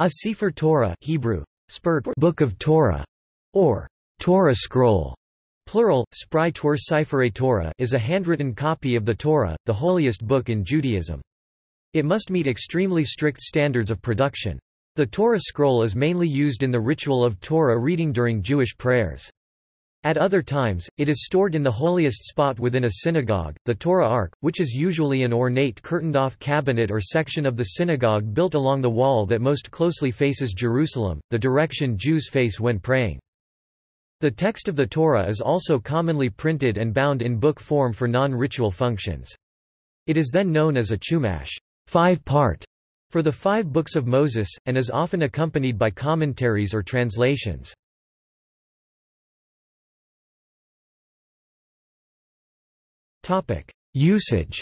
A Sefer Torah Hebrew, Book of Torah, or Torah scroll, plural, Spry Tor Torah is a handwritten copy of the Torah, the holiest book in Judaism. It must meet extremely strict standards of production. The Torah scroll is mainly used in the ritual of Torah reading during Jewish prayers. At other times, it is stored in the holiest spot within a synagogue, the Torah Ark, which is usually an ornate curtained-off cabinet or section of the synagogue built along the wall that most closely faces Jerusalem, the direction Jews face when praying. The text of the Torah is also commonly printed and bound in book form for non-ritual functions. It is then known as a chumash five-part, for the five books of Moses, and is often accompanied by commentaries or translations. Usage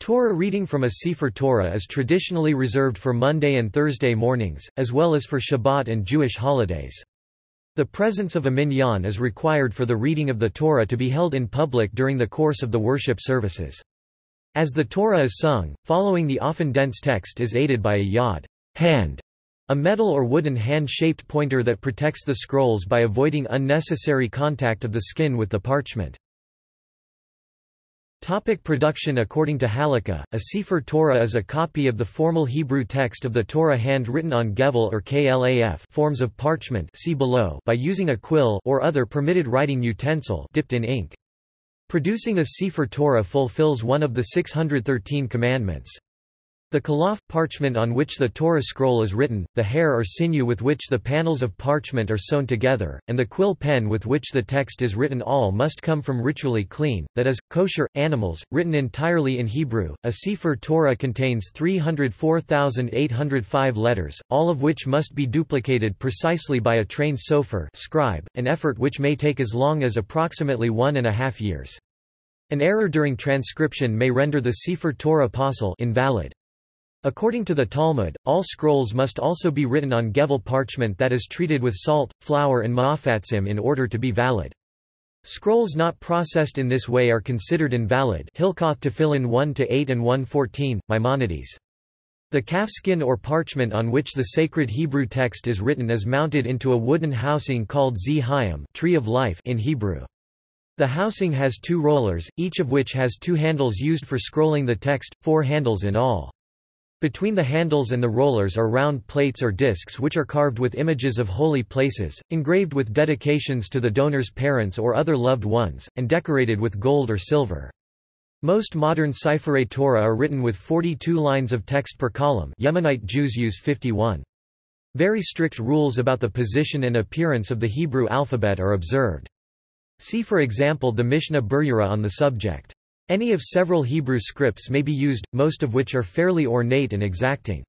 Torah reading from a Sefer Torah is traditionally reserved for Monday and Thursday mornings, as well as for Shabbat and Jewish holidays. The presence of a minyan is required for the reading of the Torah to be held in public during the course of the worship services. As the Torah is sung, following the often dense text is aided by a yod hand, a metal or wooden hand-shaped pointer that protects the scrolls by avoiding unnecessary contact of the skin with the parchment. Topic production According to Halakha, a Sefer Torah is a copy of the formal Hebrew text of the Torah hand-written on gevel or klaf forms of parchment see below by using a quill or other permitted writing utensil dipped in ink. Producing a Sefer Torah fulfills one of the 613 commandments. The kalaf parchment on which the Torah scroll is written, the hair or sinew with which the panels of parchment are sewn together, and the quill pen with which the text is written all must come from ritually clean, that is, kosher, animals, written entirely in Hebrew. A Sefer Torah contains 304,805 letters, all of which must be duplicated precisely by a trained sofer scribe, an effort which may take as long as approximately one and a half years. An error during transcription may render the Sefer Torah pasul invalid. According to the Talmud, all scrolls must also be written on gevel parchment that is treated with salt, flour and ma'afatzim in order to be valid. Scrolls not processed in this way are considered invalid Hilkoth Tefillin 1-8 and 1-14, Maimonides. The calfskin or parchment on which the sacred Hebrew text is written is mounted into a wooden housing called Etz Hayim tree of life in Hebrew. The housing has two rollers, each of which has two handles used for scrolling the text, four handles in all. Between the handles and the rollers are round plates or discs which are carved with images of holy places, engraved with dedications to the donor's parents or other loved ones, and decorated with gold or silver. Most modern Sefer Torah are written with 42 lines of text per column Yemenite Jews use 51. Very strict rules about the position and appearance of the Hebrew alphabet are observed. See for example the Mishnah Berurah on the subject. Any of several Hebrew scripts may be used, most of which are fairly ornate and exacting.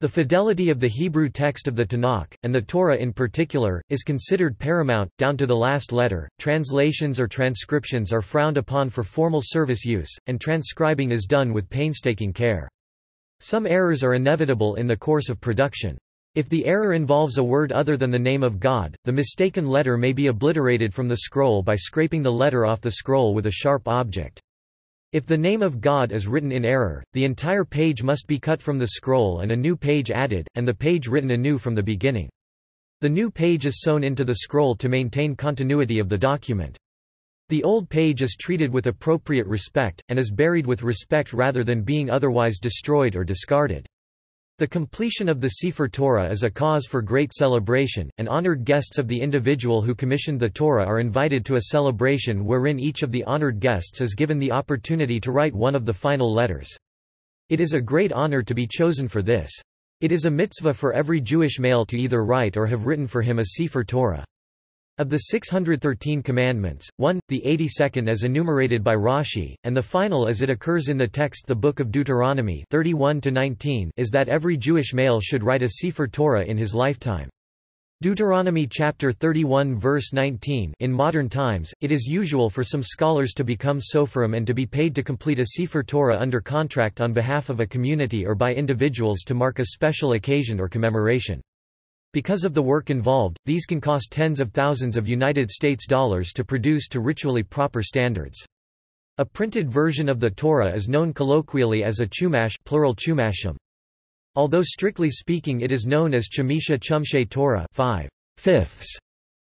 The fidelity of the Hebrew text of the Tanakh, and the Torah in particular, is considered paramount, down to the last letter. Translations or transcriptions are frowned upon for formal service use, and transcribing is done with painstaking care. Some errors are inevitable in the course of production. If the error involves a word other than the name of God, the mistaken letter may be obliterated from the scroll by scraping the letter off the scroll with a sharp object. If the name of God is written in error, the entire page must be cut from the scroll and a new page added, and the page written anew from the beginning. The new page is sewn into the scroll to maintain continuity of the document. The old page is treated with appropriate respect, and is buried with respect rather than being otherwise destroyed or discarded. The completion of the Sefer Torah is a cause for great celebration, and honored guests of the individual who commissioned the Torah are invited to a celebration wherein each of the honored guests is given the opportunity to write one of the final letters. It is a great honor to be chosen for this. It is a mitzvah for every Jewish male to either write or have written for him a Sefer Torah. Of the 613 commandments, one, the 82nd as enumerated by Rashi, and the final as it occurs in the text the Book of Deuteronomy 31 is that every Jewish male should write a Sefer Torah in his lifetime. Deuteronomy chapter 31 verse 19 In modern times, it is usual for some scholars to become soferim and to be paid to complete a Sefer Torah under contract on behalf of a community or by individuals to mark a special occasion or commemoration. Because of the work involved, these can cost tens of thousands of United States dollars to produce to ritually proper standards. A printed version of the Torah is known colloquially as a chumash plural chumashim. Although strictly speaking it is known as Chamisha Chumshe Torah 5 fifths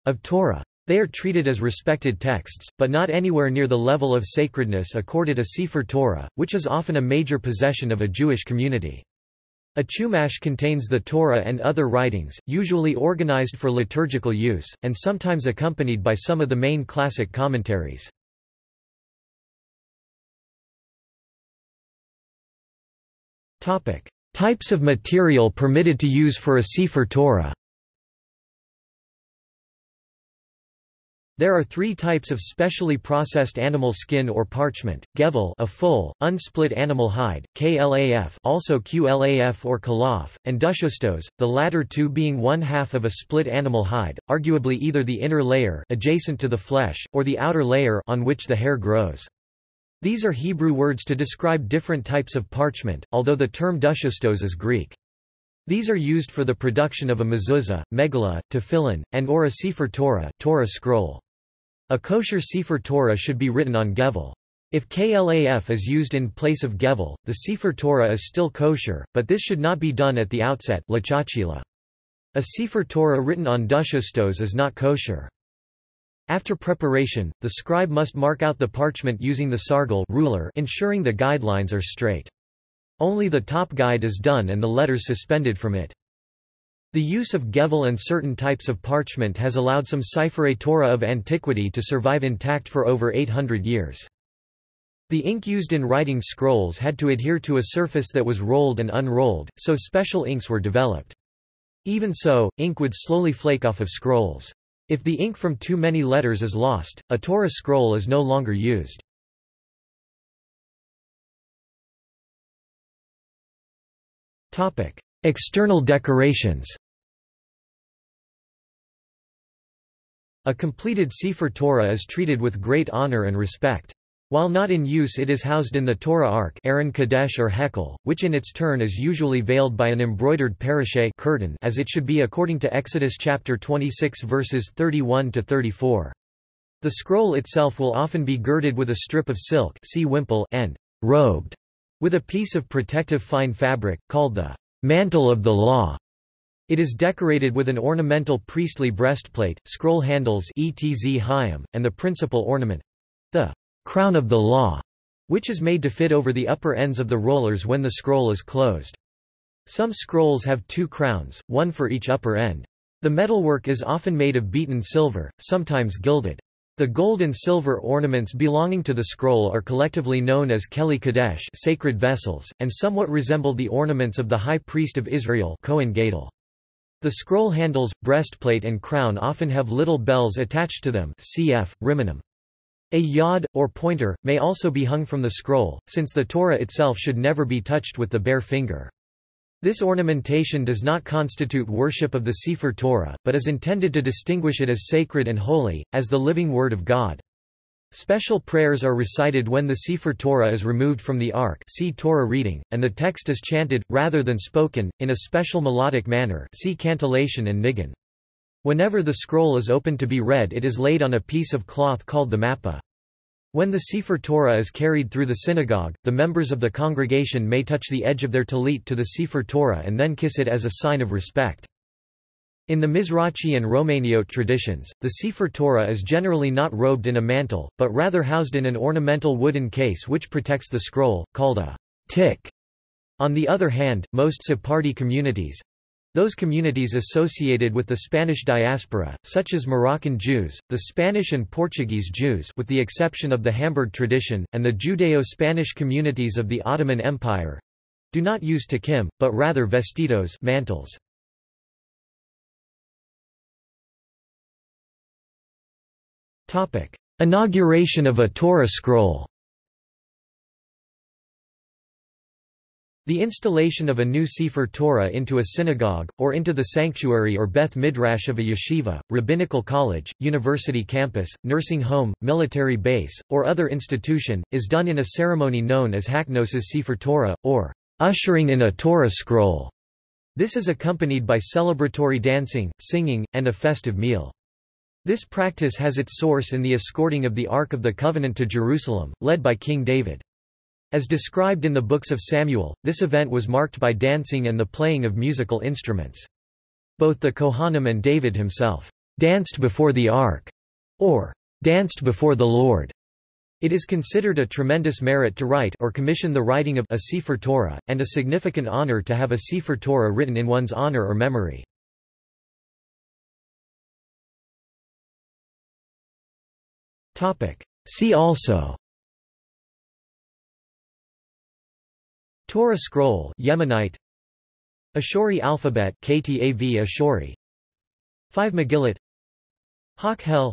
of Torah. They are treated as respected texts, but not anywhere near the level of sacredness accorded a Sefer Torah, which is often a major possession of a Jewish community. A chumash contains the Torah and other writings, usually organized for liturgical use, and sometimes accompanied by some of the main classic commentaries. Types of material permitted to use for a Sefer Torah There are three types of specially processed animal skin or parchment, gevel a full, unsplit animal hide, klaf also qlaf or kalaf, and dushostos, the latter two being one half of a split animal hide, arguably either the inner layer adjacent to the flesh, or the outer layer on which the hair grows. These are Hebrew words to describe different types of parchment, although the term dushostos is Greek. These are used for the production of a mezuzah, megillah, tefillin, and or a sefer Torah, Torah scroll. A kosher Sefer Torah should be written on Gevel. If KLAF is used in place of Gevel, the Sefer Torah is still kosher, but this should not be done at the outset A Sefer Torah written on dushostos is not kosher. After preparation, the scribe must mark out the parchment using the sargal ruler ensuring the guidelines are straight. Only the top guide is done and the letters suspended from it. The use of gevel and certain types of parchment has allowed some Seifrei Torah of antiquity to survive intact for over 800 years. The ink used in writing scrolls had to adhere to a surface that was rolled and unrolled, so special inks were developed. Even so, ink would slowly flake off of scrolls. If the ink from too many letters is lost, a Torah scroll is no longer used. External decorations A completed Sefer Torah is treated with great honor and respect. While not in use it is housed in the Torah Ark Aron Kodesh or Hekel, which in its turn is usually veiled by an embroidered parashe curtain as it should be according to Exodus chapter 26 verses 31–34. The scroll itself will often be girded with a strip of silk see wimple and robed with a piece of protective fine fabric, called the mantle of the law. It is decorated with an ornamental priestly breastplate, scroll handles etz Hayim, and the principal ornament—the crown of the law, which is made to fit over the upper ends of the rollers when the scroll is closed. Some scrolls have two crowns, one for each upper end. The metalwork is often made of beaten silver, sometimes gilded. The gold and silver ornaments belonging to the scroll are collectively known as Keli Kadesh sacred vessels, and somewhat resemble the ornaments of the high priest of Israel Kohen Gadol. The scroll handles, breastplate and crown often have little bells attached to them cf. Rimonim. A yod, or pointer, may also be hung from the scroll, since the Torah itself should never be touched with the bare finger. This ornamentation does not constitute worship of the Sefer Torah, but is intended to distinguish it as sacred and holy, as the living Word of God. Special prayers are recited when the Sefer Torah is removed from the Ark see Torah reading, and the text is chanted, rather than spoken, in a special melodic manner see cantillation and nigun. Whenever the scroll is opened to be read it is laid on a piece of cloth called the mappa. When the Sefer Torah is carried through the synagogue, the members of the congregation may touch the edge of their tallit to the Sefer Torah and then kiss it as a sign of respect. In the Mizrachi and Romaniote traditions, the Sefer Torah is generally not robed in a mantle, but rather housed in an ornamental wooden case which protects the scroll, called a tik. On the other hand, most Sephardi communities, those communities associated with the Spanish diaspora, such as Moroccan Jews, the Spanish and Portuguese Jews with the exception of the Hamburg tradition, and the Judeo-Spanish communities of the Ottoman Empire—do not use tikim, but rather vestidos mantles. Inauguration of a Torah scroll The installation of a new Sefer Torah into a synagogue, or into the sanctuary or Beth Midrash of a yeshiva, rabbinical college, university campus, nursing home, military base, or other institution, is done in a ceremony known as Haknosis Sefer Torah, or ushering in a Torah scroll. This is accompanied by celebratory dancing, singing, and a festive meal. This practice has its source in the escorting of the Ark of the Covenant to Jerusalem, led by King David. As described in the books of Samuel, this event was marked by dancing and the playing of musical instruments. Both the Kohanim and David himself danced before the ark, or danced before the Lord. It is considered a tremendous merit to write or commission the writing of a Sefer Torah, and a significant honor to have a Sefer Torah written in one's honor or memory. See also. Torah scroll Yemenite. Ashori alphabet KTAV Ashori. 5 Megillat. Hak-Hel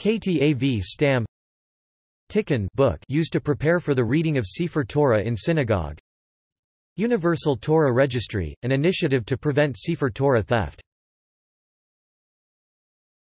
KTAV Stam. Tikkun book used to prepare for the reading of Sefer Torah in synagogue. Universal Torah Registry, an initiative to prevent Sefer Torah theft